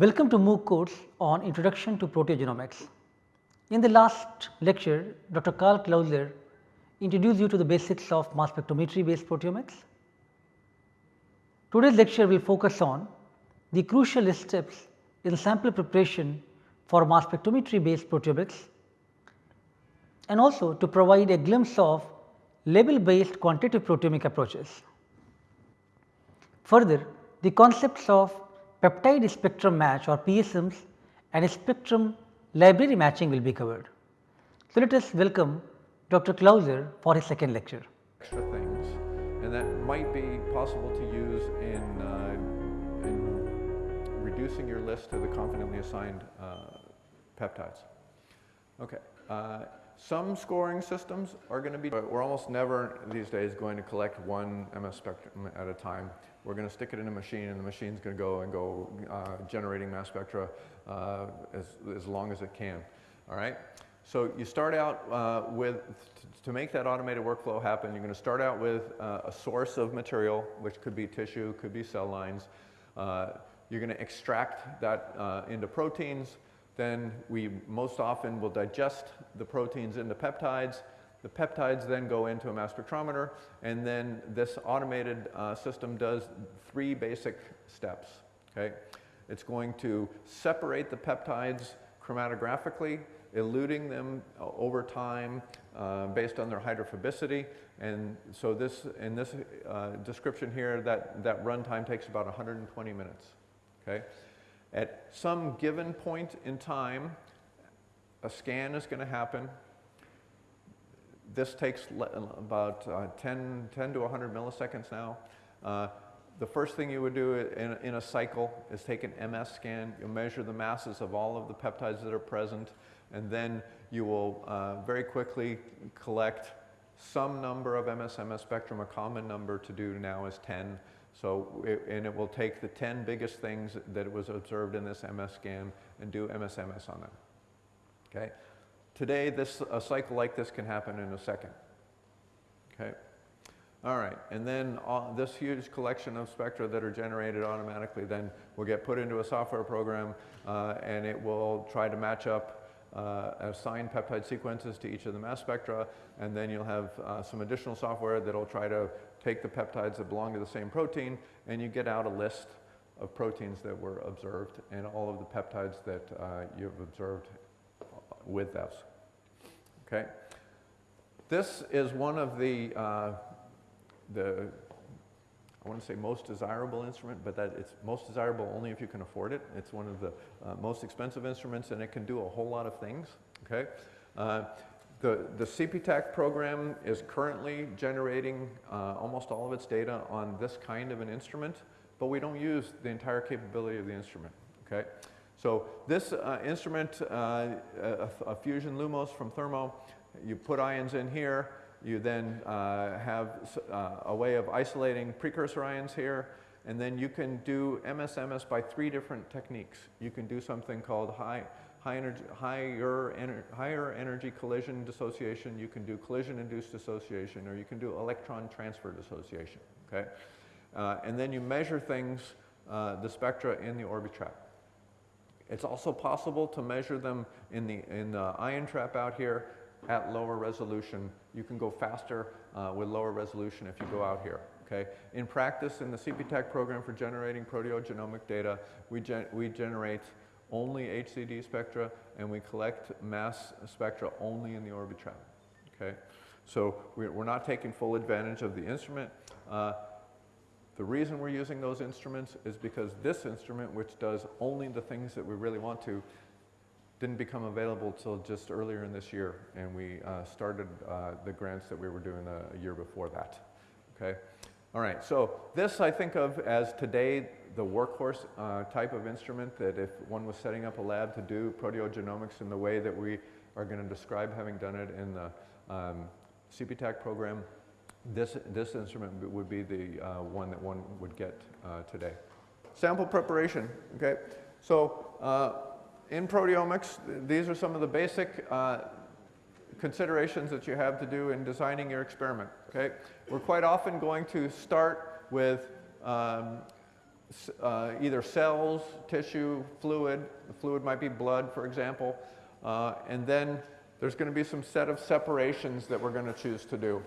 Welcome to MOOC course on Introduction to Proteogenomics. In the last lecture, Dr. Karl Clauser introduced you to the basics of mass spectrometry based proteomics. Today's lecture will focus on the crucial steps in sample preparation for mass spectrometry based proteomics and also to provide a glimpse of label based quantitative proteomic approaches. Further, the concepts of peptide spectrum match or PSMs and spectrum library matching will be covered. So, let us welcome Dr. Clauser for his second lecture. Extra things and that might be possible to use in, uh, in reducing your list to the confidently assigned uh, peptides. Okay. Uh, some scoring systems are going to be, we're almost never these days going to collect one MS spectrum at a time. We're going to stick it in a machine and the machine's going to go and go uh, generating mass spectra uh, as, as long as it can. All right. So you start out uh, with, to make that automated workflow happen, you're going to start out with uh, a source of material, which could be tissue, could be cell lines. Uh, you're going to extract that uh, into proteins. Then we most often will digest the proteins into peptides. The peptides then go into a mass spectrometer, and then this automated uh, system does three basic steps. Okay? It's going to separate the peptides chromatographically, eluting them uh, over time uh, based on their hydrophobicity. And so this, in this uh, description here, that, that runtime takes about 120 minutes. Okay? At some given point in time, a scan is going to happen this takes about uh, 10, 10 to 100 milliseconds now. Uh, the first thing you would do in, in, a cycle is take an MS scan. You'll measure the masses of all of the peptides that are present, and then you will uh, very quickly collect some number of MS-MS spectrum. A common number to do now is 10. So, it, and it will take the 10 biggest things that was observed in this MS scan and do MS-MS on them. Okay? Today, this, a cycle like this can happen in a second. Okay? All right, and then uh, this huge collection of spectra that are generated automatically then will get put into a software program uh, and it will try to match up uh, assigned peptide sequences to each of the mass spectra and then you'll have uh, some additional software that will try to take the peptides that belong to the same protein and you get out a list of proteins that were observed and all of the peptides that uh, you've observed with us. Okay? This is one of the, uh, the I want to say most desirable instrument, but that it's most desirable only if you can afford it. It's one of the uh, most expensive instruments and it can do a whole lot of things. Okay? Uh, the, the CPTAC program is currently generating uh, almost all of its data on this kind of an instrument, but we don't use the entire capability of the instrument. Okay? So this uh, instrument, uh, a, a, Fusion Lumos from Thermo, you put ions in here, you then uh, have uh, a way of isolating precursor ions here, and then you can do MS-MS by three different techniques. You can do something called high, high energy, higher, ener higher energy collision dissociation, you can do collision-induced dissociation, or you can do electron transfer dissociation, okay? Uh, and then you measure things, uh, the spectra in the Orbitrap. It's also possible to measure them in the, in the ion trap out here at lower resolution. You can go faster uh, with lower resolution if you go out here. Okay? In practice, in the CPTAC program for generating proteogenomic data, we, gen we generate only HCD spectra and we collect mass spectra only in the Orbitrap. Okay? So we're not taking full advantage of the instrument. Uh, the reason we're using those instruments is because this instrument, which does only the things that we really want to, didn't become available till just earlier in this year, and we uh, started uh, the grants that we were doing a, a, year before that. Okay, all right. So this I think of as today the workhorse uh, type of instrument that if one was setting up a lab to do proteogenomics in the way that we are going to describe having done it in the um, CPTAC program, this, this instrument would be the uh, one that one would get uh, today. Sample preparation, okay? So uh, in proteomics, these are some of the basic uh, considerations that you have to do in designing your experiment, okay? We're quite often going to start with um, uh, either cells, tissue, fluid. The fluid might be blood, for example. Uh, and then there's going to be some set of separations that we're going to choose to do.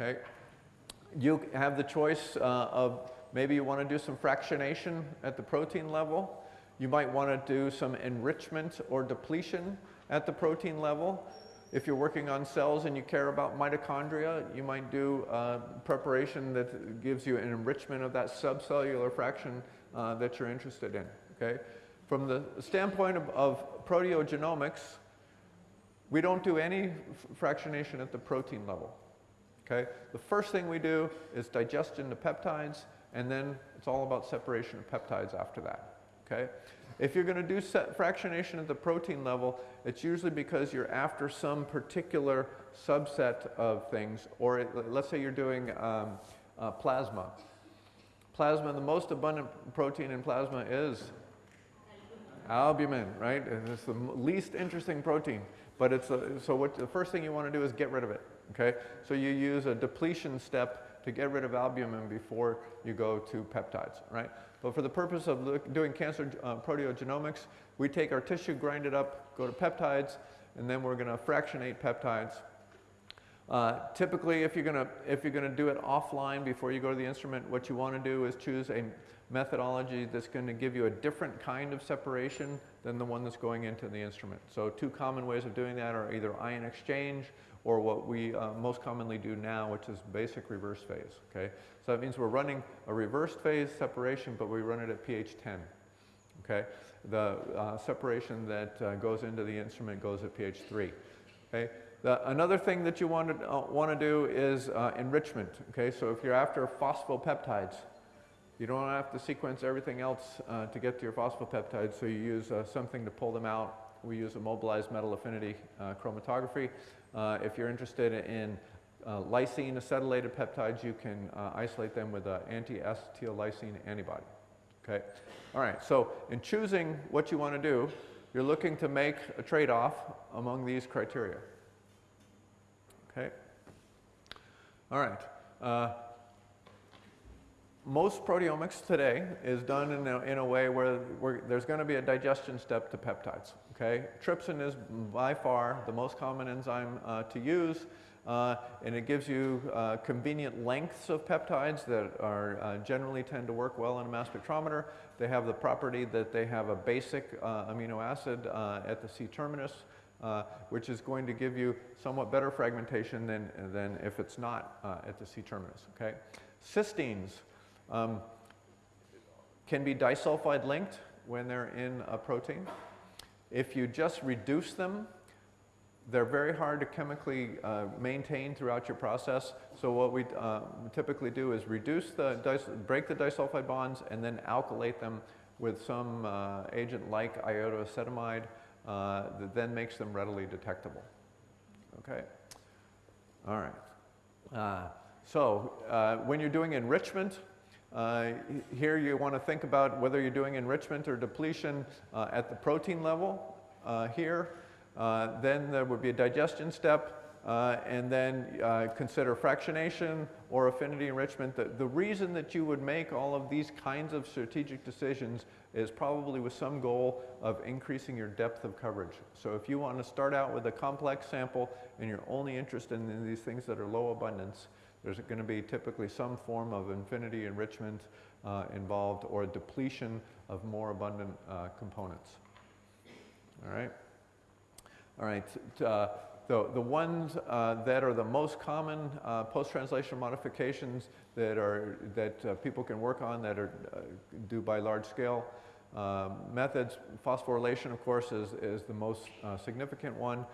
Okay? You have the choice uh, of maybe you want to do some fractionation at the protein level. You might want to do some enrichment or depletion at the protein level. If you're working on cells and you care about mitochondria, you might do uh, preparation that gives you an enrichment of that subcellular fraction uh, that you're interested in. Okay? From the standpoint of, of proteogenomics, we don't do any fractionation at the protein level. Okay? The first thing we do is digestion of peptides, and then it's all about separation of peptides after that. Okay? If you're going to do fractionation at the protein level, it's usually because you're after some particular subset of things, or it, let's say you're doing um, uh, plasma. Plasma, the most abundant protein in plasma is albumin, right? And it's the least interesting protein. But it's a, so what the first thing you want to do is get rid of it. Okay, so you use a depletion step to get rid of albumin before you go to peptides, right? But for the purpose of look, doing cancer uh, proteogenomics, we take our tissue, grind it up, go to peptides, and then we're going to fractionate peptides. Uh, typically, if you're going to if you're going to do it offline before you go to the instrument, what you want to do is choose a methodology that's going to give you a different kind of separation than the one that's going into the instrument. So, two common ways of doing that are either ion exchange or what we uh, most commonly do now, which is basic reverse phase. Okay, so that means we're running a reverse phase separation, but we run it at pH 10. Okay, the uh, separation that uh, goes into the instrument goes at pH 3. Okay. The, another thing that you want to, uh, want to do is uh, enrichment. Okay, so if you're after phosphopeptides, you don't have to sequence everything else uh, to get to your phosphopeptides, so you use uh, something to pull them out. We use immobilized metal affinity uh, chromatography. Uh, if you're interested in uh, lysine acetylated peptides, you can uh, isolate them with an anti-acetyllysine antibody. Okay. All right. So in choosing what you want to do, you're looking to make a trade-off among these criteria. Okay. All right. Uh, most proteomics today is done in a, in a way where, there's going to be a digestion step to peptides. Okay, trypsin is by far the most common enzyme uh, to use, uh, and it gives you uh, convenient lengths of peptides that are uh, generally tend to work well in a mass spectrometer. They have the property that they have a basic uh, amino acid uh, at the C terminus, uh, which is going to give you somewhat better fragmentation than, than if it's not at the C terminus. Okay, cysteines um, can be disulfide linked when they're in a protein. If you just reduce them, they're very hard to chemically uh, maintain throughout your process. So what we uh, typically do is reduce the, break the disulfide bonds and then alkylate them with some uh, agent like iodoacetamide uh, that then makes them readily detectable. Okay? All right. Uh, so uh, when you're doing enrichment, uh, here you want to think about whether you're doing enrichment or depletion uh, at the protein level uh, here. Uh, then there would be a digestion step, uh, and then uh, consider fractionation or affinity enrichment. The, the reason that you would make all of these kinds of strategic decisions is probably with some goal of increasing your depth of coverage. So if you want to start out with a complex sample and you're only interested in these things that are low abundance, there's going to be typically some form of affinity enrichment uh, involved or depletion of more abundant uh, components. All right? All right. Uh, the, the ones uh, that are the most common uh, post-translation modifications that, are, that uh, people can work on that are uh, due by large scale uh, methods, phosphorylation, of course, is, is the most uh, significant one.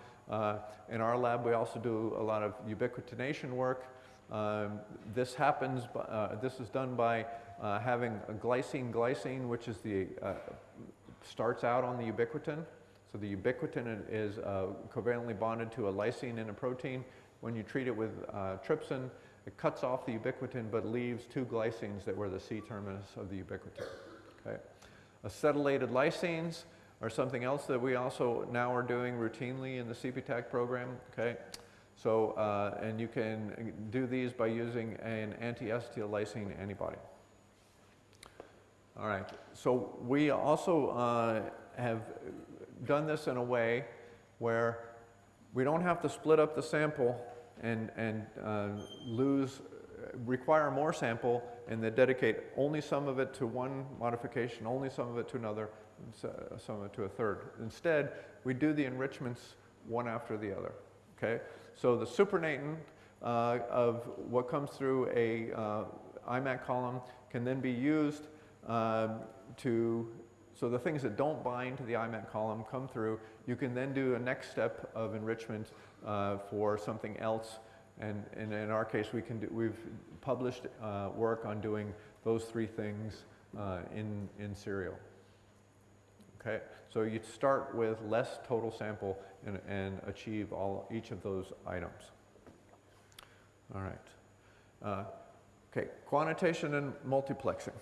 in our lab, we also do a lot of ubiquitination work. Um, this happens, uh, this is done by uh, having a glycine-glycine, which is the, uh, starts out on the ubiquitin. So the ubiquitin is uh, covalently bonded to a lysine in a protein. When you treat it with uh, trypsin, it cuts off the ubiquitin but leaves two glycines that were the C terminus of the ubiquitin. Okay. Acetylated lysines are something else that we also now are doing routinely in the CPTAC program. Okay. So, uh, and you can do these by using an anti-acetyllysine antibody. All right. So we also uh, have done this in a way where we don't have to split up the sample and, and uh, lose, require more sample and then dedicate only some of it to one modification, only some of it to another, some of it to a third. Instead, we do the enrichments one after the other. Okay? So the supernatant uh, of what comes through a uh, IMAC column can then be used um, to, so the things that don't bind to the IMAC column come through. You can then do a next step of enrichment uh, for something else. And, and, in our case, we can do, we've published uh, work on doing those three things uh, in, in serial. Okay, so you start with less total sample and, and achieve all, each of those items. All right. Uh, okay, quantitation and multiplexing.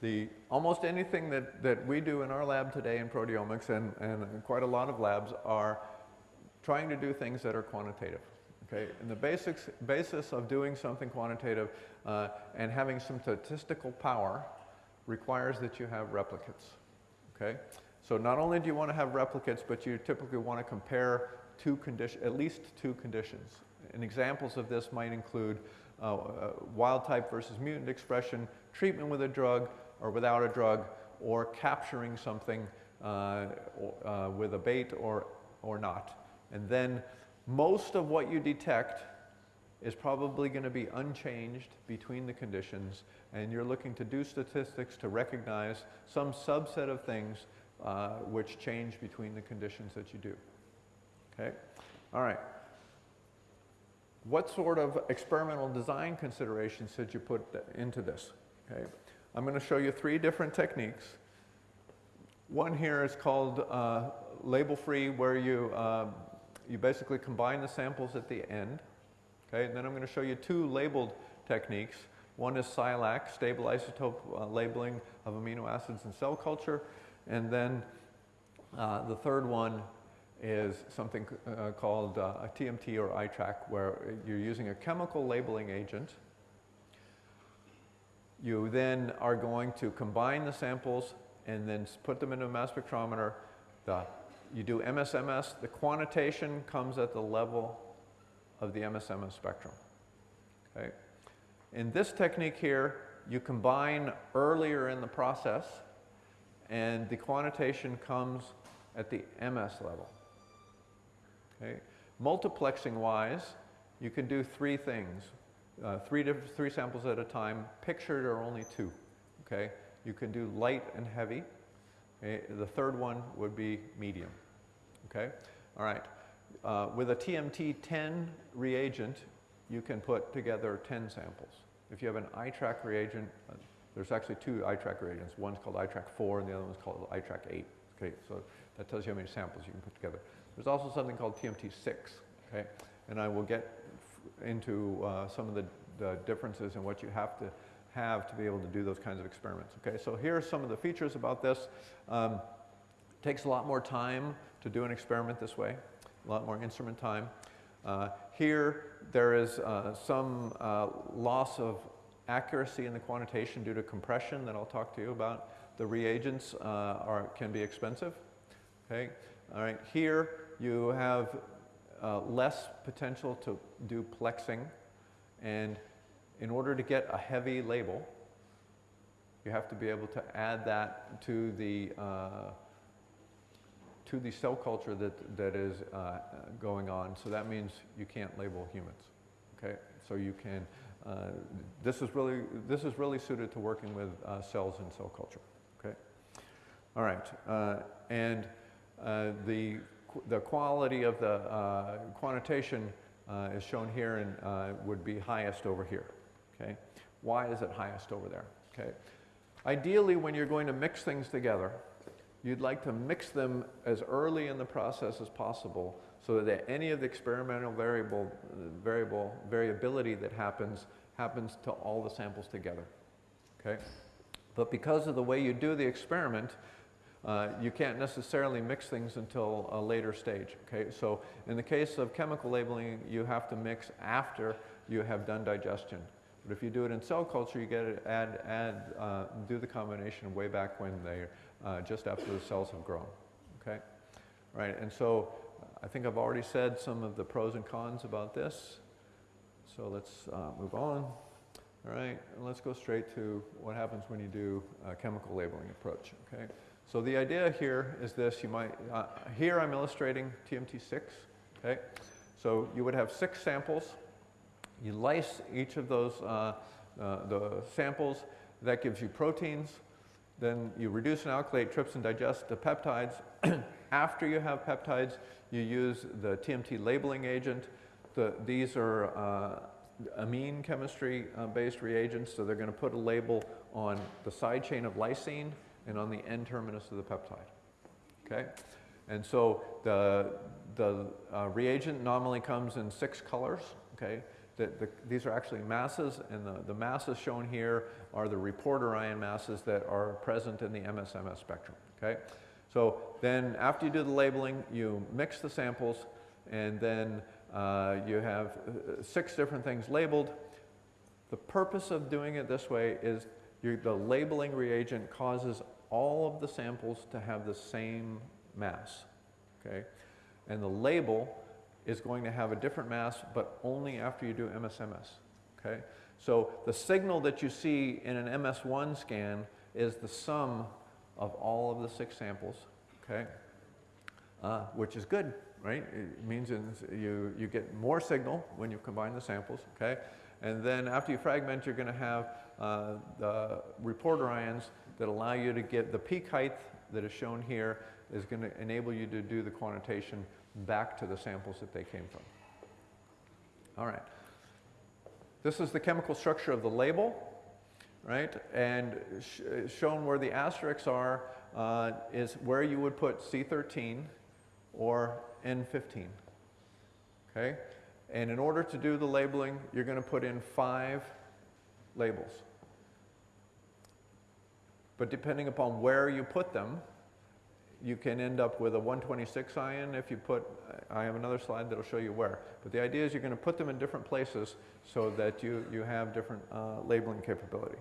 The, almost anything that, that we do in our lab today in proteomics and, and quite a lot of labs are trying to do things that are quantitative. Okay? And the basics, basis of doing something quantitative uh, and having some statistical power requires that you have replicates. Okay? So not only do you want to have replicates, but you typically want to compare two conditions, at least two conditions. And examples of this might include uh, uh, wild type versus mutant expression, treatment with a drug or without a drug, or capturing something uh, uh, with a bait or, or not. And then most of what you detect is probably going to be unchanged between the conditions and you're looking to do statistics to recognize some subset of things uh, which change between the conditions that you do. Okay? All right. What sort of experimental design considerations should you put into this? Okay? I'm going to show you three different techniques. One here is called uh, label-free, where you, uh, you basically combine the samples at the end. Okay? And then I'm going to show you two labeled techniques. One is SILAC, stable isotope uh, labeling of amino acids in cell culture. And then uh, the third one is something uh, called uh, a TMT or iTRAQ, where you're using a chemical labeling agent. You then are going to combine the samples and then put them into a mass spectrometer. The, you do MSMS. The quantitation comes at the level of the MSMS spectrum. Okay? In this technique here, you combine earlier in the process and the quantitation comes at the MS level. Okay? Multiplexing wise, you can do three things. Uh, three, three samples at a time. Pictured are only two. Okay? You can do light and heavy. Okay? The third one would be medium. Okay? All right. Uh, with a TMT10 reagent, you can put together 10 samples. If you have an iTRAQ reagent, uh, there's actually two iTRAQ reagents. One's called iTRAQ 4 and the other one's called iTRAQ 8. Okay, so that tells you how many samples you can put together. There's also something called TMT6, okay? And I will get into uh, some of the, the differences in what you have to have to be able to do those kinds of experiments. Okay, so here are some of the features about this. Um, takes a lot more time to do an experiment this way, a lot more instrument time. Uh, here, there is uh, some uh, loss of accuracy in the quantitation due to compression that I'll talk to you about. The reagents uh, are, can be expensive. Okay, all right. Here, you have uh, less potential to do plexing. And in order to get a heavy label, you have to be able to add that to the, to the cell culture that, that is uh, going on. So that means you can't label humans. Okay? So you can, uh, this, is really, this is really suited to working with uh, cells in cell culture. Okay? All right. Uh, and the the quality of the uh, quantitation uh, is shown here and uh, would be highest over here. Okay? Why is it highest over there? Okay? Ideally, when you're going to mix things together, you'd like to mix them as early in the process as possible so that any of the experimental variable, variable variability that happens happens to all the samples together. Okay? But because of the way you do the experiment, uh, you can't necessarily mix things until a later stage. Okay, so in the case of chemical labeling, you have to mix after you have done digestion. But if you do it in cell culture, you get it, add, add, uh, do the combination way back when they, uh, just after the cells have grown, okay? Right, and so I think I've already said some of the pros and cons about this. So let's uh, move on. All right, and let's go straight to what happens when you do a chemical labeling approach, okay? So the idea here is this, you might, uh, here I'm illustrating TMT6, okay? So you would have six samples. You lyse each of those, uh, uh, the samples, that gives you proteins. Then you reduce and alkylate, trypsin, digest the peptides. After you have peptides, you use the TMT labeling agent. The, these are uh, amine chemistry uh, based reagents, so they're going to put a label on the side chain of lysine and on the N terminus of the peptide. Okay? And so the, the uh, reagent normally comes in six colors. Okay? The, the, these are actually masses, and the, the masses shown here are the reporter ion masses that are present in the MSMS spectrum. Okay? So then after you do the labeling, you mix the samples, and then uh, you have uh, six different things labeled. The purpose of doing it this way is the labeling reagent causes all of the samples to have the same mass, okay? And the label is going to have a different mass, but only after you do MSMS, okay? So the signal that you see in an MS1 scan is the sum of all of the six samples, okay? Uh, which is good, right? It means you, you get more signal when you combine the samples, okay? And then after you fragment, you're going to have uh, the reporter ions that allow you to get the peak height that is shown here is going to enable you to do the quantitation back to the samples that they came from. All right. This is the chemical structure of the label, right? And sh shown where the asterisks are uh, is where you would put C13 or N15. Okay? And in order to do the labeling, you're going to put in five labels. But depending upon where you put them, you can end up with a 126 ion if you put, I have another slide that'll show you where. But the idea is you're going to put them in different places so that you, you have different uh, labeling capability.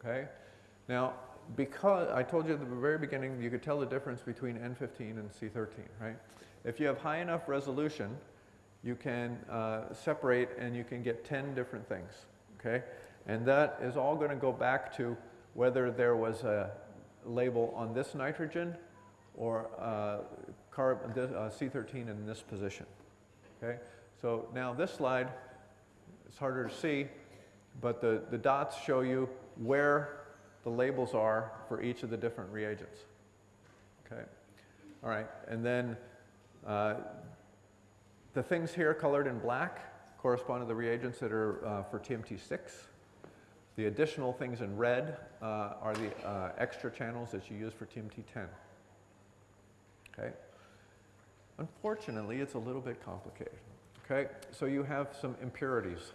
Okay? Now, because I told you at the very beginning, you could tell the difference between N15 and C13, right? If you have high enough resolution, you can uh, separate and you can get 10 different things, okay? And that is all going to go back to whether there was a label on this nitrogen or uh, carb, uh, C13 in this position, okay? So now this slide, it's harder to see, but the, the dots show you where the labels are for each of the different reagents. Okay, all right, and then uh, the things here colored in black correspond to the reagents that are uh, for TMT6. The additional things in red uh, are the uh, extra channels that you use for TMT10. Okay, unfortunately, it's a little bit complicated. Okay, so you have some impurities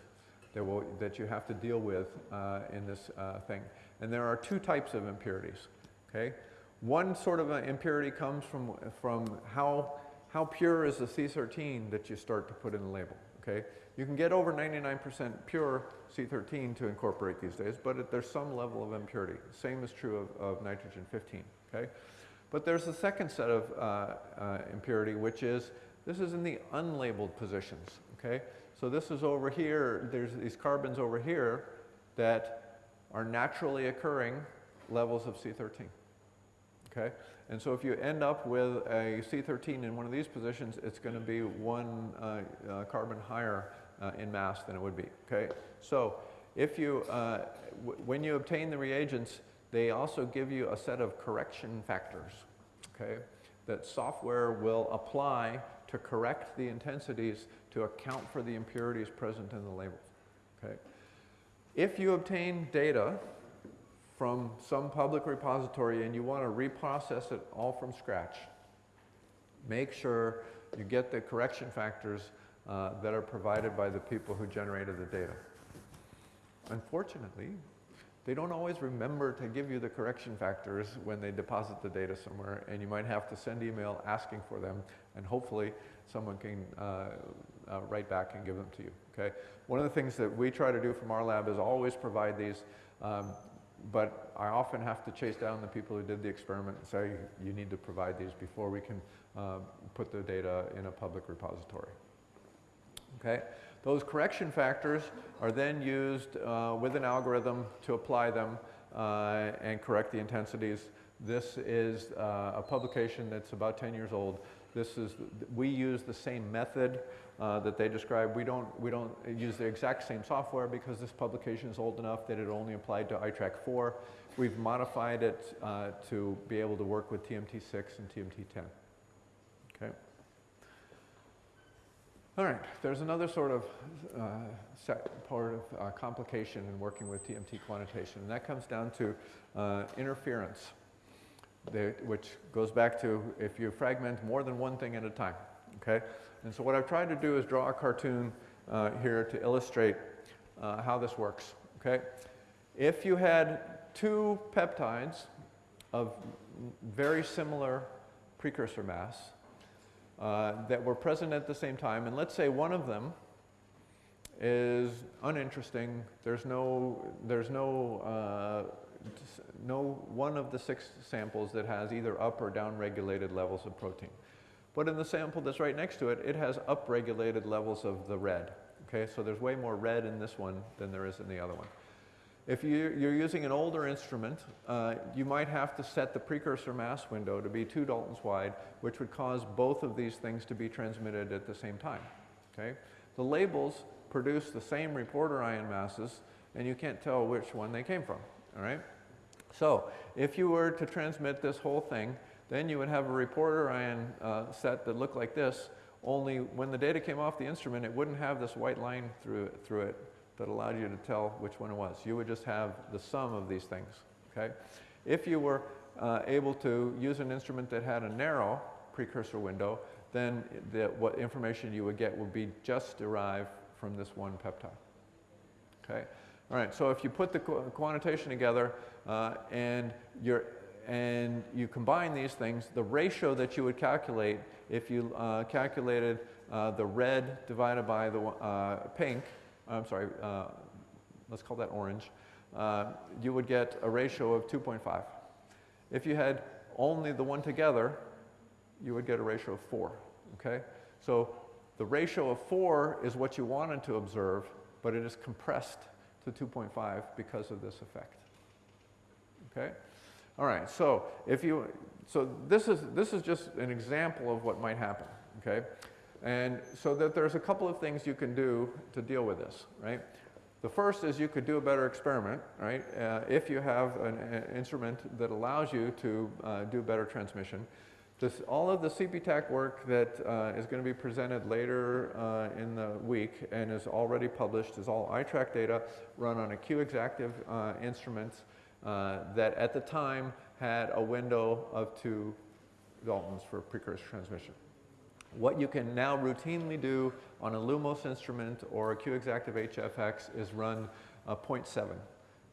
that, will, that you have to deal with uh, in this uh, thing. And there are two types of impurities, okay? One sort of impurity comes from, from how, how pure is the C13 that you start to put in the label, okay? You can get over 99% pure C13 to incorporate these days, but it, there's some level of impurity. Same is true of, of nitrogen 15, okay? But there's a second set of uh, uh, impurity, which is, this is in the unlabeled positions, okay? So this is over here, there's these carbons over here that are naturally occurring levels of C13. Okay? And so if you end up with a C13 in one of these positions, it's going to be one uh, uh, carbon higher uh, in mass than it would be. Okay? So if you, uh, when you obtain the reagents, they also give you a set of correction factors. Okay? That software will apply to correct the intensities to account for the impurities present in the labels. Okay? If you obtain data from some public repository and you want to reprocess it all from scratch, make sure you get the correction factors uh, that are provided by the people who generated the data. Unfortunately, they don't always remember to give you the correction factors when they deposit the data somewhere, and you might have to send email asking for them, and hopefully someone can uh, uh, right back and give them to you, okay? One of the things that we try to do from our lab is always provide these, um, but I often have to chase down the people who did the experiment and say, you need to provide these before we can uh, put the data in a public repository. Okay? Those correction factors are then used uh, with an algorithm to apply them uh, and correct the intensities. This is uh, a publication that's about 10 years old. This is, we use the same method uh, that they describe. We don't, we don't use the exact same software because this publication is old enough that it only applied to iTRAQ 4. We've modified it uh, to be able to work with TMT6 and TMT10. Okay. All right, there's another sort of uh, part of uh, complication in working with TMT quantitation, and that comes down to uh, interference, which goes back to if you fragment more than one thing at a time, okay? And so what I've tried to do is draw a cartoon uh, here to illustrate uh, how this works, okay? If you had two peptides of very similar precursor mass, uh, that were present at the same time, and let's say one of them is uninteresting. There's no, there's no, uh, no one of the six samples that has either up or down regulated levels of protein. But in the sample that's right next to it, it has upregulated levels of the red. Okay, so there's way more red in this one than there is in the other one. If you, are using an older instrument, uh, you might have to set the precursor mass window to be two Daltons wide, which would cause both of these things to be transmitted at the same time. Okay? The labels produce the same reporter ion masses, and you can't tell which one they came from. All right? So if you were to transmit this whole thing, then you would have a reporter ion uh, set that looked like this, only when the data came off the instrument, it wouldn't have this white line through through it that allowed you to tell which one it was. You would just have the sum of these things, okay? If you were uh, able to use an instrument that had a narrow precursor window, then the, what information you would get would be just derived from this one peptide, okay? All right, so if you put the qu quantitation together uh, and, you're, and you combine these things, the ratio that you would calculate if you uh, calculated uh, the red divided by the uh, pink, I'm sorry, uh, let's call that orange, uh, you would get a ratio of 2.5. If you had only the one together, you would get a ratio of 4, okay? So the ratio of 4 is what you wanted to observe, but it is compressed to 2.5 because of this effect, okay? All right, so if you, so this is, this is just an example of what might happen, okay? And so that there's a couple of things you can do to deal with this, right? The first is you could do a better experiment, right? Uh, if you have an, an, instrument that allows you to uh, do better transmission. This, all of the CPTAC work that uh, is going to be presented later uh, in the week and is already published is all iTRAQ data run on a Q-Exactive uh, instrument uh, that at the time had a window of two Daltons for precursor transmission. What you can now routinely do on a Lumos instrument or a Q-Exactive HFX is run a 0.7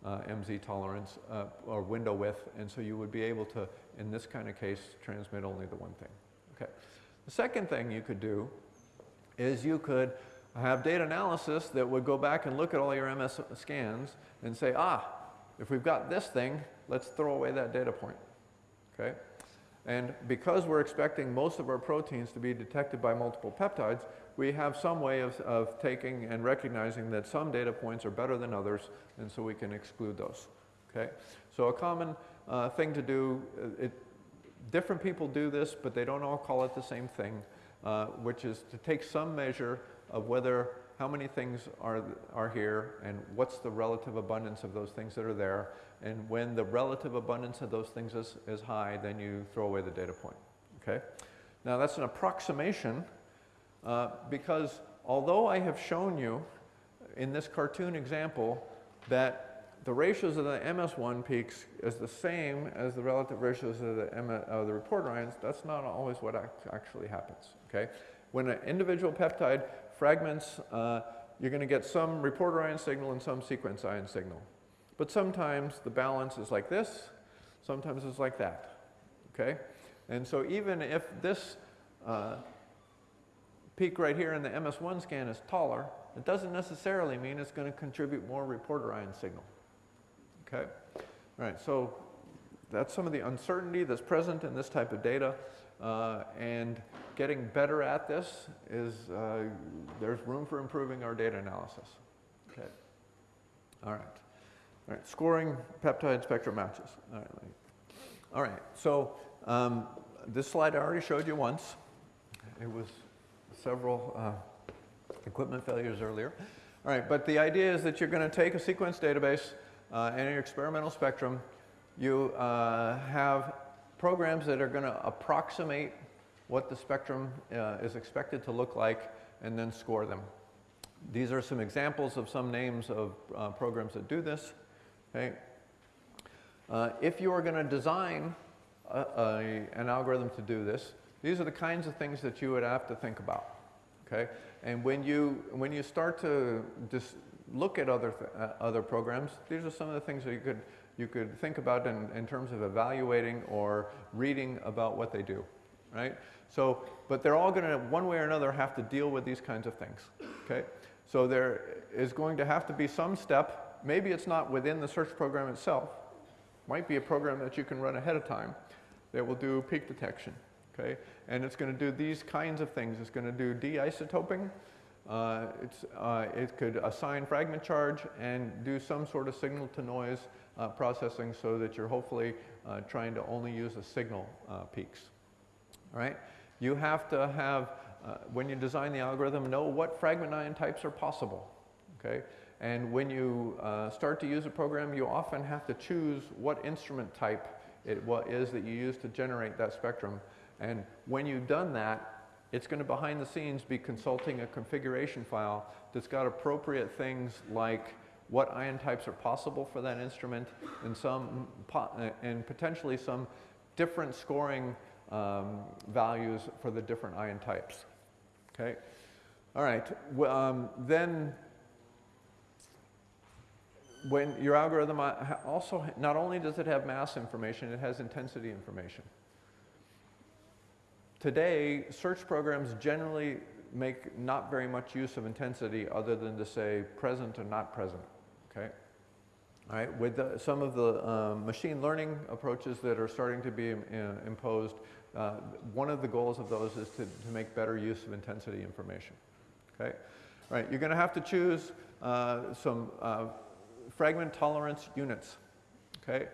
uh, MZ tolerance uh, or window width, and so you would be able to, in this kind of case, transmit only the one thing. Okay. The second thing you could do is you could have data analysis that would go back and look at all your MS scans and say, ah, if we've got this thing, let's throw away that data point. Okay? And because we're expecting most of our proteins to be detected by multiple peptides, we have some way of, of taking and recognizing that some data points are better than others, and so we can exclude those. Okay? So a common uh, thing to do, uh, it, different people do this, but they don't all call it the same thing, uh, which is to take some measure of whether how many things are, are here and what's the relative abundance of those things that are there. And when the relative abundance of those things is, is high, then you throw away the data point, okay? Now that's an approximation uh, because although I have shown you in this cartoon example that the ratios of the MS1 peaks is the same as the relative ratios of the, M uh, the reporter ions, that's not always what actually happens, okay? When an individual peptide fragments, uh, you're going to get some reporter ion signal and some sequence ion signal. But sometimes the balance is like this, sometimes it's like that, okay? And so even if this uh, peak right here in the MS1 scan is taller, it doesn't necessarily mean it's going to contribute more reporter ion signal. Okay? All right, so that's some of the uncertainty that's present in this type of data. Uh, and getting better at this is, uh, there's room for improving our data analysis. Okay. All right. All right, scoring peptide spectrum matches. All right, all right. so um, this slide I already showed you once. It was several uh, equipment failures earlier. All right, but the idea is that you're going to take a sequence database uh, and your experimental spectrum. You uh, have programs that are going to approximate what the spectrum uh, is expected to look like and then score them. These are some examples of some names of uh, programs that do this. Okay. Uh, if you are going to design a, a, an algorithm to do this, these are the kinds of things that you would have to think about. Okay? And when you, when you start to just look at other, uh, other programs, these are some of the things that you could, you could think about in, in terms of evaluating or reading about what they do. Right? So, but they're all going to, one way or another, have to deal with these kinds of things. Okay? So there is going to have to be some step, maybe it's not within the search program itself, might be a program that you can run ahead of time that will do peak detection okay? And it's going to do these kinds of things. It's going to do de-isotoping. Uh, uh, it could assign fragment charge and do some sort of signal to noise uh, processing so that you're hopefully uh, trying to only use the signal uh, peaks, all right? You have to have, uh, when you design the algorithm, know what fragment ion types are possible, okay? And when you start to use a program, you often have to choose what instrument type it what is that you use to generate that spectrum and when you've done that, it's going to behind the scenes be consulting a configuration file that's got appropriate things like what ion types are possible for that instrument and some and potentially some different scoring um, values for the different ion types. Okay. All right. Um, then when your algorithm uh, also not only does it have mass information, it has intensity information. Today, search programs generally make not very much use of intensity other than to say present or not present, okay? All right, with the, some of the um, machine learning approaches that are starting to be uh, imposed, uh, one of the goals of those is to, to make better use of intensity information, okay? All right, you're gonna have to choose uh, some uh, fragment tolerance units, okay?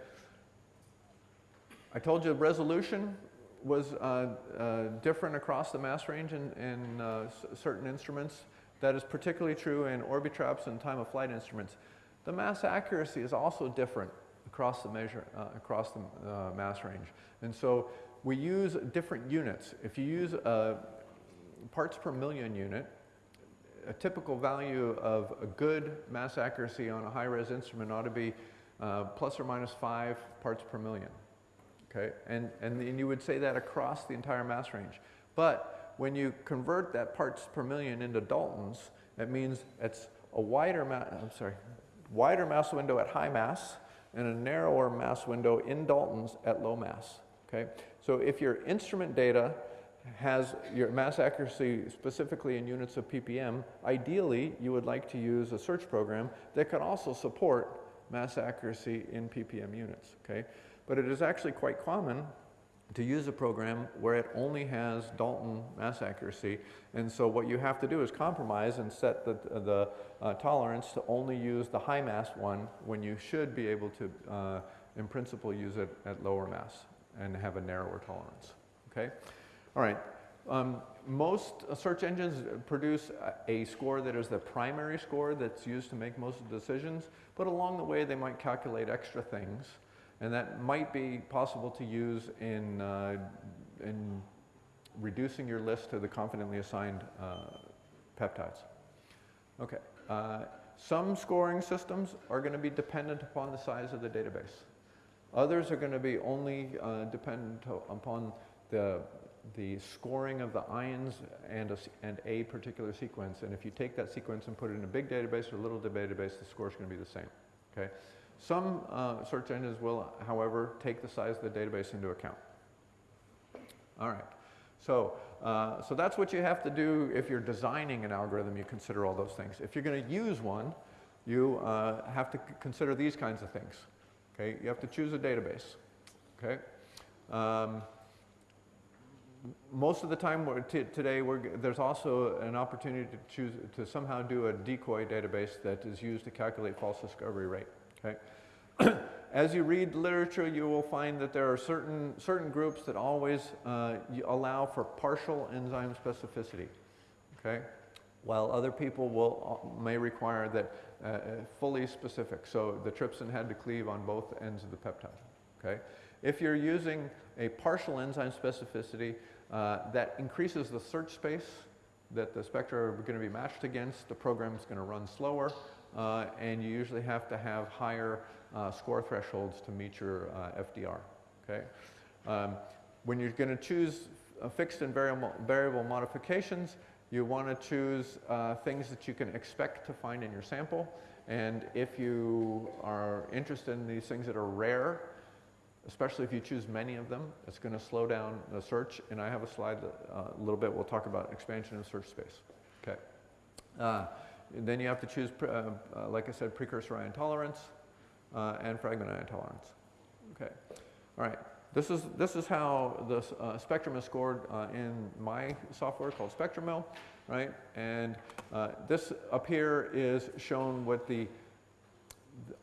I told you resolution was uh, uh, different across the mass range in, in certain instruments. That is particularly true in Orbitraps and time of flight instruments. The mass accuracy is also different across the measure, uh, across the uh, mass range. And so we use different units. If you use a parts per million unit, a typical value of a good mass accuracy on a high-res instrument ought to be uh, plus or minus five parts per million okay? And, and, and you would say that across the entire mass range. But when you convert that parts per million into Daltons, that means it's a wider, I'm sorry, wider mass window at high mass and a narrower mass window in Daltons at low mass, okay? So if your instrument data has your mass accuracy specifically in units of ppm, ideally you would like to use a search program that can also support mass accuracy in ppm units, okay? But it is actually quite common to use a program where it only has Dalton mass accuracy. And so what you have to do is compromise and set the, the uh, tolerance to only use the high mass one when you should be able to, uh, in principle, use it at lower mass and have a narrower tolerance. Okay? All right. Um, most search engines produce a score that is the primary score that's used to make most decisions, but along the way they might calculate extra things and that might be possible to use in, uh, in reducing your list to the confidently assigned uh, peptides. Okay. Uh, some scoring systems are going to be dependent upon the size of the database. Others are going to be only uh, dependent upon the, the scoring of the ions and a, and a particular sequence. And if you take that sequence and put it in a big database or a little database, the score is going to be the same. Okay? Some uh, search engines will, however, take the size of the database into account. All right. So, uh, so that's what you have to do if you're designing an algorithm, you consider all those things. If you're going to use one, you uh, have to consider these kinds of things. Okay? You have to choose a database. Okay? Um, most of the time we're today we're there's also an opportunity to choose to somehow do a decoy database that is used to calculate false discovery rate. Okay? As you read literature, you will find that there are certain, certain groups that always uh, allow for partial enzyme specificity, okay? While other people will, uh, may require that uh, uh, fully specific. So the trypsin had to cleave on both ends of the peptide, okay? If you're using a partial enzyme specificity, uh, that increases the search space that the spectra are going to be matched against. The program is going to run slower, uh, and you usually have to have higher uh, score thresholds to meet your uh, FDR. Okay? Um, when you're going to choose fixed and variable, variable modifications, you want to choose uh, things that you can expect to find in your sample. And if you are interested in these things that are rare, especially if you choose many of them, it's going to slow down the search. And I have a slide that, uh, a little bit, we'll talk about expansion of search space. Okay. Uh, then you have to choose, uh, uh, like I said, precursor ion tolerance uh, and fragment ion tolerance. Okay, all right. This is, this is how the uh, spectrum is scored uh, in my software called Spectrum Mill, right? And this up here is shown what the,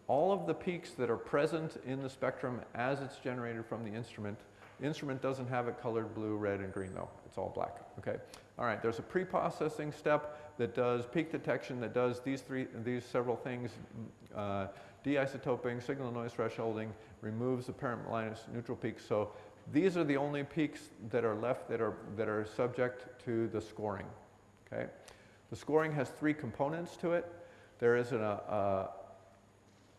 all of the peaks that are present in the spectrum as it's generated from the instrument. The instrument doesn't have it colored blue, red, and green though. It's all black, okay? All right, there's a pre-processing step that does peak detection, that does these three, these several things, uh, deisotoping, signal noise thresholding, removes apparent Linus neutral peaks. So these are the only peaks that are left that are, that are subject to the scoring. Okay? The scoring has three components to it. There is an, a,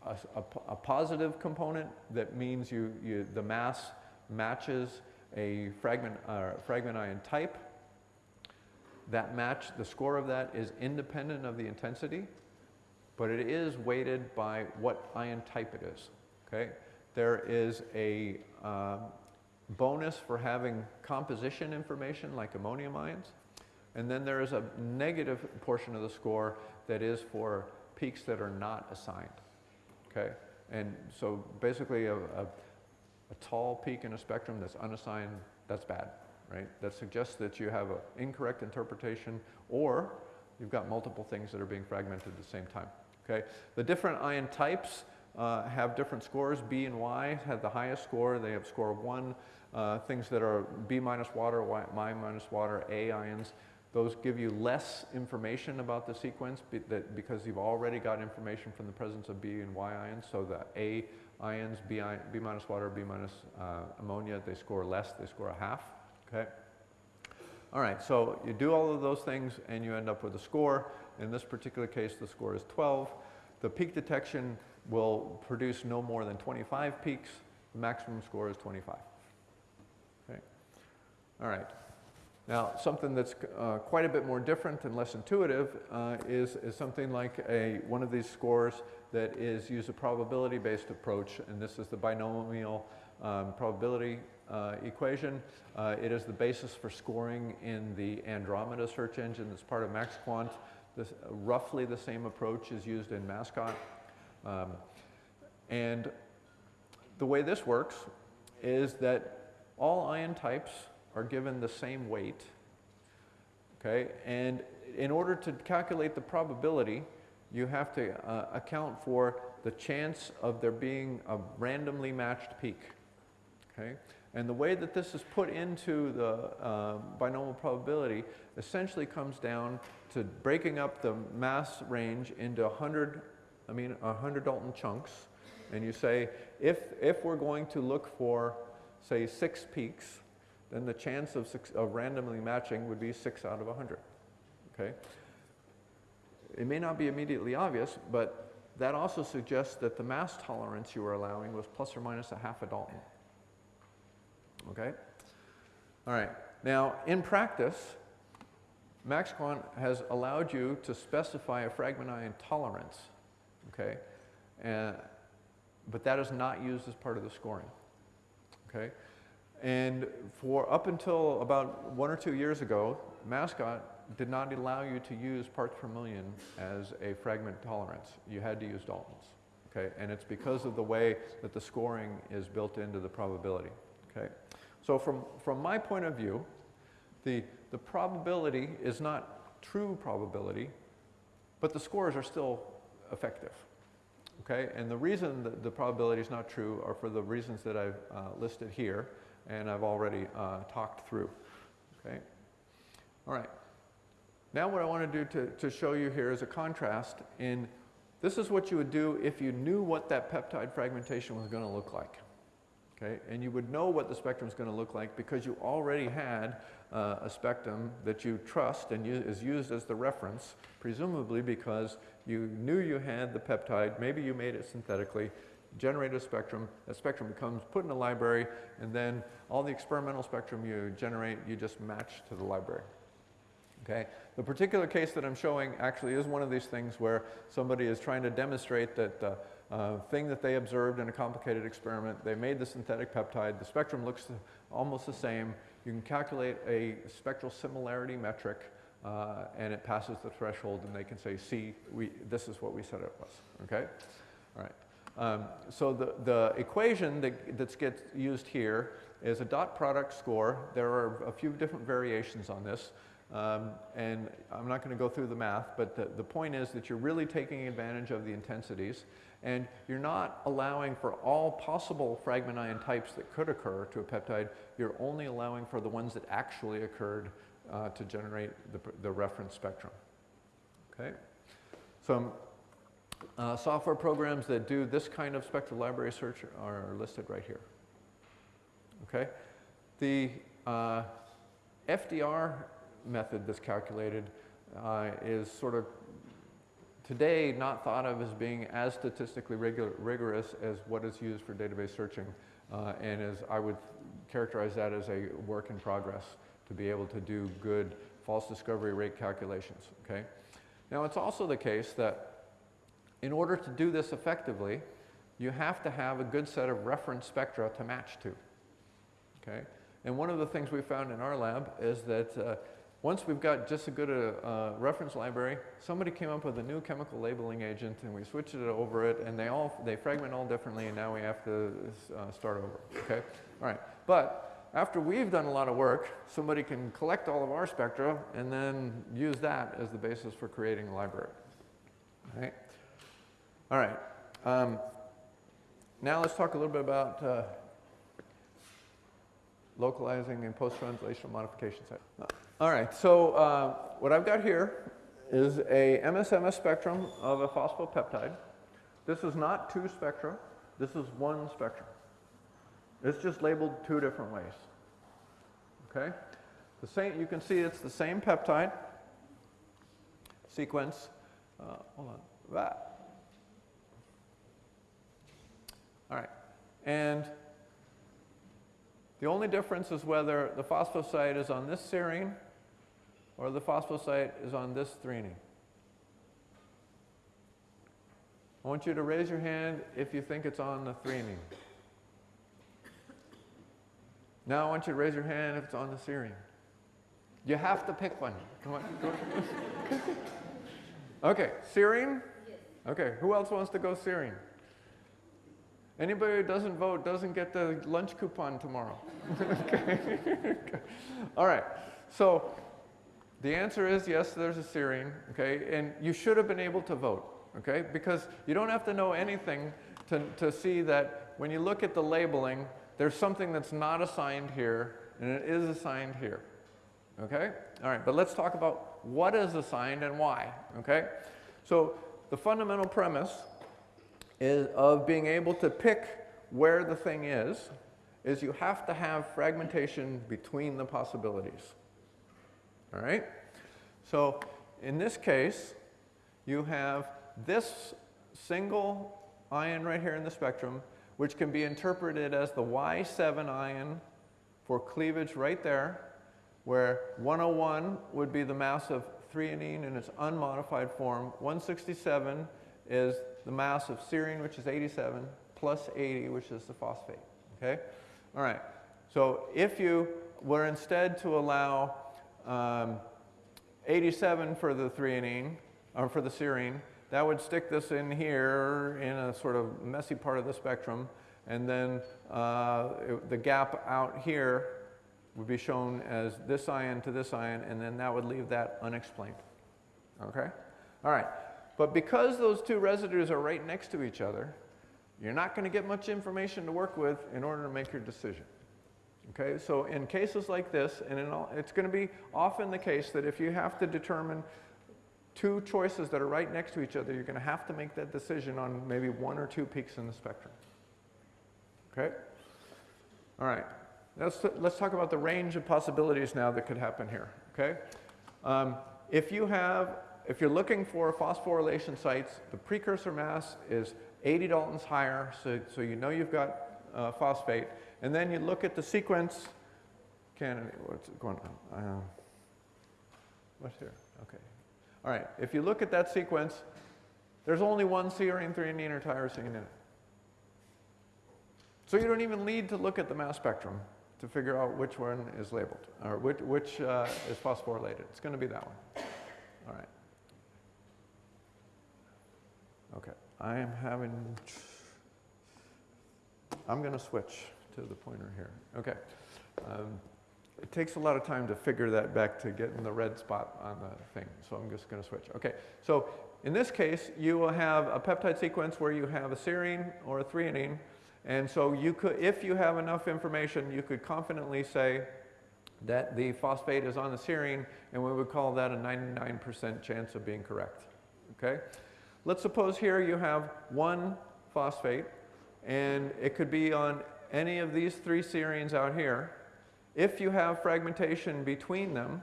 a, a, a, positive component that means you, you, the mass matches a fragment, uh, fragment ion type. That match, the score of that is independent of the intensity but it is weighted by what ion type it is. Okay? There is a um, bonus for having composition information like immonium ions, and then there is a negative portion of the score that is for peaks that are not assigned. Okay? And so basically a, a, a tall peak in a spectrum that's unassigned, that's bad, right? That suggests that you have an incorrect interpretation or you've got multiple things that are being fragmented at the same time. Okay? The different ion types uh, have different scores. B and Y have the highest score. They have score 1. Uh, things that are B minus water, y, minus water, A ions, those give you less information about the sequence be that because you've already got information from the presence of B and Y ions. So the A ions, B, B minus water, B minus uh, ammonia, they score less, they score a half. Okay? All right, so you do all of those things and you end up with a score. In this particular case, the score is 12. The peak detection will produce no more than 25 peaks. The maximum score is 25. Okay. All right. Now, something that's uh, quite a bit more different and less intuitive uh, is, is something like a, one of these scores that is use a probability-based approach, and this is the binomial um, probability uh, equation. Uh, it is the basis for scoring in the Andromeda search engine that's part of MaxQuant. This, roughly the same approach is used in Mascot. Um, and the way this works is that all ion types are given the same weight, okay? And in order to calculate the probability, you have to uh, account for the chance of there being a randomly matched peak, okay? And the way that this is put into the uh, binomial probability essentially comes down to breaking up the mass range into 100, I mean 100 Dalton chunks. And you say, if, if we're going to look for, say, six peaks, then the chance of, six, of randomly matching would be six out of 100, okay? It may not be immediately obvious, but that also suggests that the mass tolerance you were allowing was plus or minus a half a Dalton. Okay? All right. Now, in practice, MaxQuant has allowed you to specify a fragment ion tolerance. Okay? And, but that is not used as part of the scoring. Okay? And for up until about one or two years ago, Mascot did not allow you to use parts per million as a fragment tolerance. You had to use Daltons. Okay? And it's because of the way that the scoring is built into the probability. Okay? So from, from my point of view, the, the probability is not true probability, but the scores are still effective. Okay? And the reason that the probability is not true are for the reasons that I've uh, listed here and I've already uh, talked through. Okay? All right. Now what I want to do to, to show you here is a contrast in this is what you would do if you knew what that peptide fragmentation was going to look like. Okay? And you would know what the spectrum is going to look like because you already had uh, a spectrum that you trust and is used as the reference, presumably because you knew you had the peptide, maybe you made it synthetically, generate a spectrum, that spectrum becomes put in a library, and then all the experimental spectrum you generate, you just match to the library. Okay? The particular case that I'm showing actually is one of these things where somebody is trying to demonstrate that the uh, thing that they observed in a complicated experiment, they made the synthetic peptide, the spectrum looks almost the same, you can calculate a spectral similarity metric uh, and it passes the threshold and they can say, see, we, this is what we said it was, okay? All right. Um, so the, the equation that that gets used here is a dot product score. There are a few different variations on this. Um, and I'm not going to go through the math, but the, the point is that you're really taking advantage of the intensities and you're not allowing for all possible fragment ion types that could occur to a peptide. You're only allowing for the ones that actually occurred uh, to generate the, the reference spectrum. Okay? So uh, software programs that do this kind of spectral library search are listed right here. Okay? The uh, FDR method that's calculated uh, is sort of today not thought of as being as statistically rigorous as what is used for database searching uh, and as I would characterize that as a work in progress to be able to do good false discovery rate calculations. Okay? Now it's also the case that in order to do this effectively, you have to have a good set of reference spectra to match to. Okay? And one of the things we found in our lab is that uh, once we've got just a good uh, uh, reference library, somebody came up with a new chemical labeling agent and we switched it over it and they all, they fragment all differently and now we have to uh, start over, okay? All right, but after we've done a lot of work, somebody can collect all of our spectra and then use that as the basis for creating a library, all right? All right. Um, now let's talk a little bit about uh, localizing and post-translational modification set. All right, so uh, what I've got here is a MSMS spectrum of a phosphopeptide. This is not two spectra, this is one spectrum. It's just labeled two different ways. Okay? The same, you can see it's the same peptide sequence. Uh, hold on. That. All right. And the only difference is whether the phosphosite is on this serine or the phosphosite is on this threonine. I want you to raise your hand if you think it's on the threonine. Now I want you to raise your hand if it's on the serine. You have to pick one. Come on. Go okay, serine? Okay, who else wants to go serine? Anybody who doesn't vote doesn't get the lunch coupon tomorrow. All right. So the answer is yes, there's a serine, okay? And you should have been able to vote, okay? Because you don't have to know anything to, to see that when you look at the labeling, there's something that's not assigned here and it is assigned here, okay? All right, but let's talk about what is assigned and why, okay? So the fundamental premise is of being able to pick where the thing is, is you have to have fragmentation between the possibilities. All right? So in this case, you have this single ion right here in the spectrum, which can be interpreted as the Y7 ion for cleavage right there, where 101 would be the mass of threonine in its unmodified form, 167 is the mass of serine, which is 87, plus 80, which is the phosphate. Okay? All right. So if you were instead to allow um, 87 for the threonine, or for the serine, that would stick this in here in a sort of messy part of the spectrum, and then uh, it, the gap out here would be shown as this ion to this ion, and then that would leave that unexplained. Okay? All right. But because those two residues are right next to each other, you're not going to get much information to work with in order to make your decision. Okay, so in cases like this, and all, it's going to be often the case that if you have to determine two choices that are right next to each other, you're going to have to make that decision on maybe one or two peaks in the spectrum. Okay? All right. Let's, let's talk about the range of possibilities now that could happen here. Okay? Um, if you have, if you're looking for phosphorylation sites, the precursor mass is 80 Daltons higher, so, so you know you've got uh, phosphate. And then you look at the sequence candidate, what's going on? Uh, what's here? Okay. All right, if you look at that sequence, there's only one serine, threonine, or tyrosine in it. So you don't even need to look at the mass spectrum to figure out which one is labeled, or which, which uh, is phosphorylated. It's going to be that one. All right. Okay, I am having, I'm going to switch to the pointer here. Okay. Um, it takes a lot of time to figure that back to get in the red spot on the thing, so I'm just going to switch. Okay, so in this case, you will have a peptide sequence where you have a serine or a threonine, and so you could, if you have enough information, you could confidently say that the phosphate is on the serine, and we would call that a 99% chance of being correct. Okay? Let's suppose here you have one phosphate, and it could be on any of these three serines out here, if you have fragmentation between them,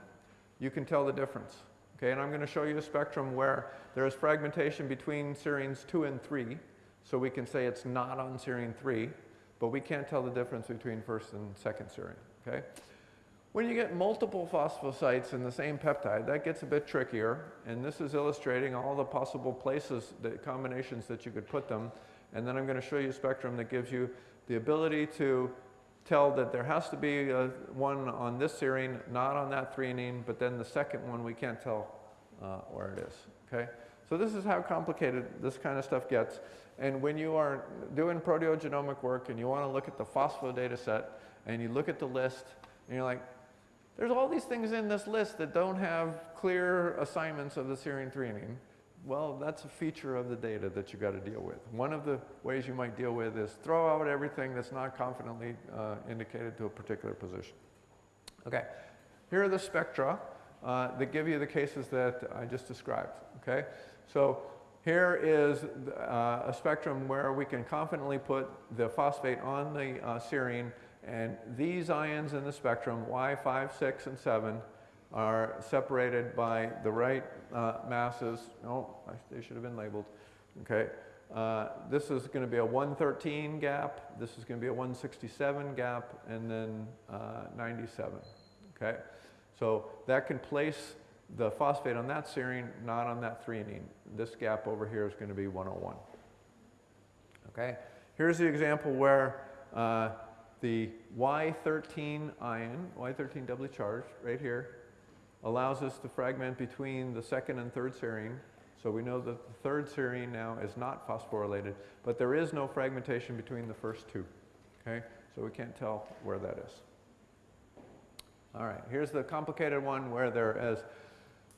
you can tell the difference. Okay, and I'm going to show you a spectrum where there is fragmentation between serines 2 and 3, so we can say it's not on serine 3, but we can't tell the difference between first and second serine. Okay? When you get multiple phosphosites in the same peptide, that gets a bit trickier, and this is illustrating all the possible places, the combinations that you could put them, and then I'm going to show you a spectrum that gives you the ability to tell that there has to be a, one on this serine, not on that threonine, but then the second one we can't tell uh, where it is, okay? So this is how complicated this kind of stuff gets. And when you are doing proteogenomic work and you want to look at the phospho data set and you look at the list and you're like, there's all these things in this list that don't have clear assignments of the serine threonine. Well, that's a feature of the data that you've got to deal with. One of the ways you might deal with is throw out everything that's not confidently uh, indicated to a particular position. Okay, here are the spectra uh, that give you the cases that I just described. Okay, so here is uh, a spectrum where we can confidently put the phosphate on the uh, serine, and these ions in the spectrum, Y5, 6, and 7, are separated by the right uh, masses. Oh, they should have been labeled. Okay. Uh, this is going to be a 113 gap. This is going to be a 167 gap, and then uh, 97. Okay. So that can place the phosphate on that serine, not on that threonine. This gap over here is going to be 101. Okay. Here's the example where uh, the Y13 ion, Y13 doubly charged, right here, allows us to fragment between the second and third serine. So we know that the third serine now is not phosphorylated, but there is no fragmentation between the first two. Okay, so we can't tell where that is. All right, here's the complicated one where there is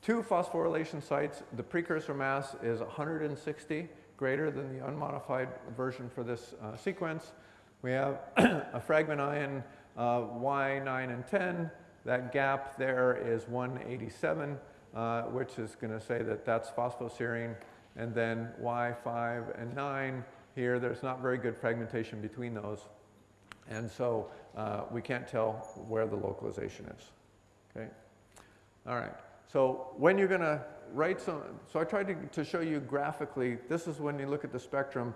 two phosphorylation sites. The precursor mass is 160, greater than the unmodified version for this uh, sequence. We have a fragment ion uh, Y9 and 10 that gap there is 187, uh, which is going to say that that's phosphoserine. And then Y5 and 9, here there's not very good fragmentation between those. And so uh, we can't tell where the localization is. Okay? All right. So when you're going to write some, so I tried to, to show you graphically, this is when you look at the spectrum,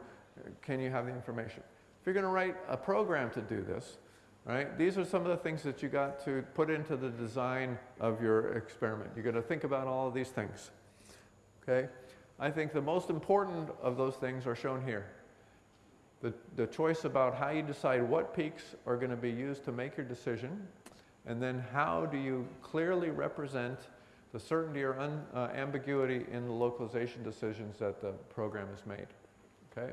can you have the information? If you're going to write a program to do this, right? These are some of the things that you got to put into the design of your experiment. You got to think about all of these things, okay? I think the most important of those things are shown here. the, the choice about how you decide what peaks are going to be used to make your decision, and then how do you clearly represent the certainty or un, uh, ambiguity in the localization decisions that the program has made. Okay?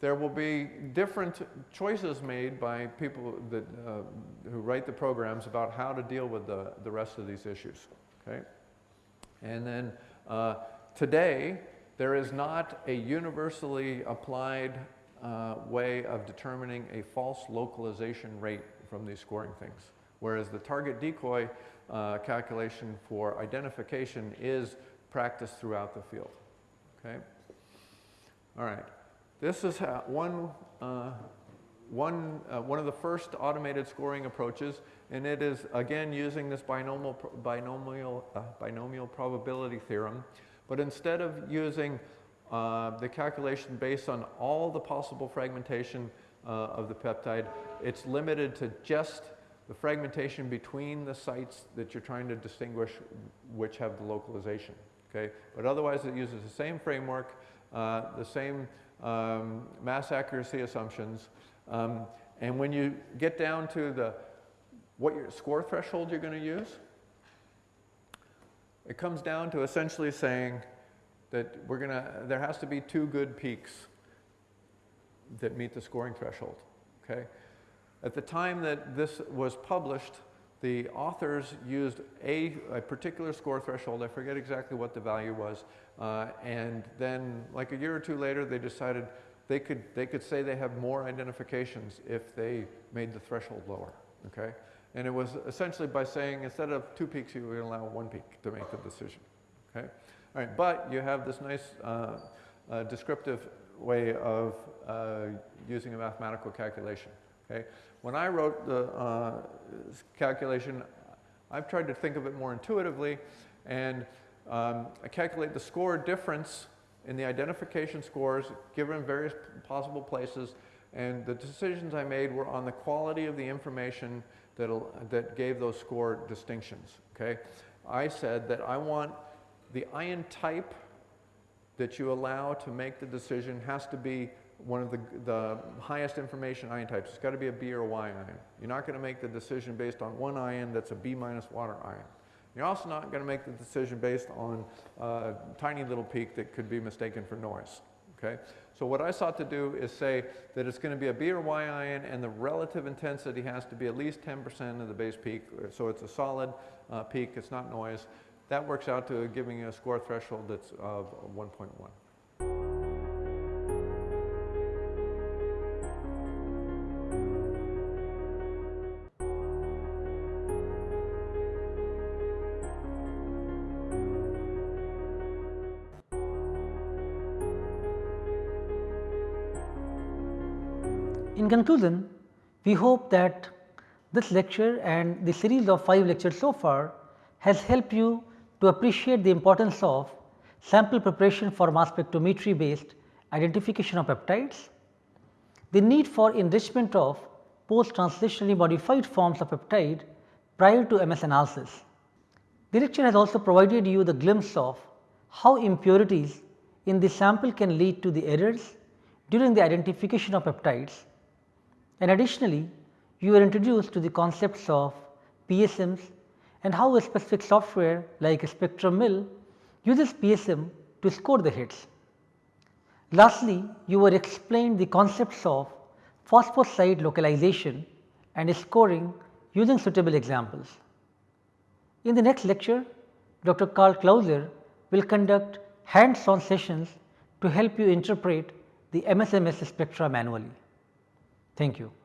There will be different choices made by people that, uh, who write the programs about how to deal with the, the rest of these issues. Okay? And then uh, today, there is not a universally applied uh, way of determining a false localization rate from these scoring things. Whereas the target decoy uh, calculation for identification is practiced throughout the field. Okay? All right. This is how one, uh, one, uh, one of the first automated scoring approaches, and it is again using this binomial, binomial, uh, binomial probability theorem. But instead of using uh, the calculation based on all the possible fragmentation uh, of the peptide, it's limited to just the fragmentation between the sites that you're trying to distinguish which have the localization. Okay? But otherwise it uses the same framework, uh, the same um, mass accuracy assumptions. Um, and when you get down to the what your score threshold you're going to use, it comes down to essentially saying that we're going to, there has to be two good peaks that meet the scoring threshold. Okay? At the time that this was published, the authors used a, a particular score threshold, I forget exactly what the value was, uh, and then like a year or two later they decided they could, they could say they have more identifications if they made the threshold lower, okay? And it was essentially by saying instead of two peaks you would allow one peak to make the decision, okay? All right, but you have this nice uh, uh, descriptive way of uh, using a mathematical calculation, okay? When I wrote the uh, calculation, I've tried to think of it more intuitively and um, I calculate the score difference in the identification scores given various possible places and the decisions I made were on the quality of the information that that gave those score distinctions, okay? I said that I want the ion type that you allow to make the decision has to be one of the, the highest information ion types. It's got to be a B or a Y ion. You're not going to make the decision based on one ion that's a B minus water ion. You're also not going to make the decision based on a tiny little peak that could be mistaken for noise. Okay? So what I sought to do is say that it's going to be a B or Y ion and the relative intensity has to be at least 10% of the base peak. So it's a solid uh, peak, it's not noise. That works out to giving you a score threshold that's of 1.1. conclusion, we hope that this lecture and the series of 5 lectures so far has helped you to appreciate the importance of sample preparation for mass spectrometry based identification of peptides, the need for enrichment of post translationally modified forms of peptide prior to MS analysis. The lecture has also provided you the glimpse of how impurities in the sample can lead to the errors during the identification of peptides and additionally you are introduced to the concepts of PSMs and how a specific software like Spectrum Mill uses PSM to score the hits. Lastly, you were explained the concepts of phosphosite localization and scoring using suitable examples. In the next lecture, Dr. Karl Clauser will conduct hands on sessions to help you interpret the MSMS spectra manually. Thank you.